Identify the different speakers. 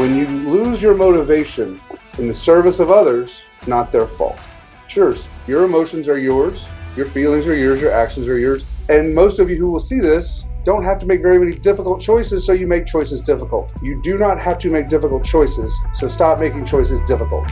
Speaker 1: When you lose your motivation in the service of others, it's not their fault. Sure, your emotions are yours, your feelings are yours, your actions are yours. And most of you who will see this don't have to make very many difficult choices, so you make choices difficult. You do not have to make difficult choices, so stop making choices difficult.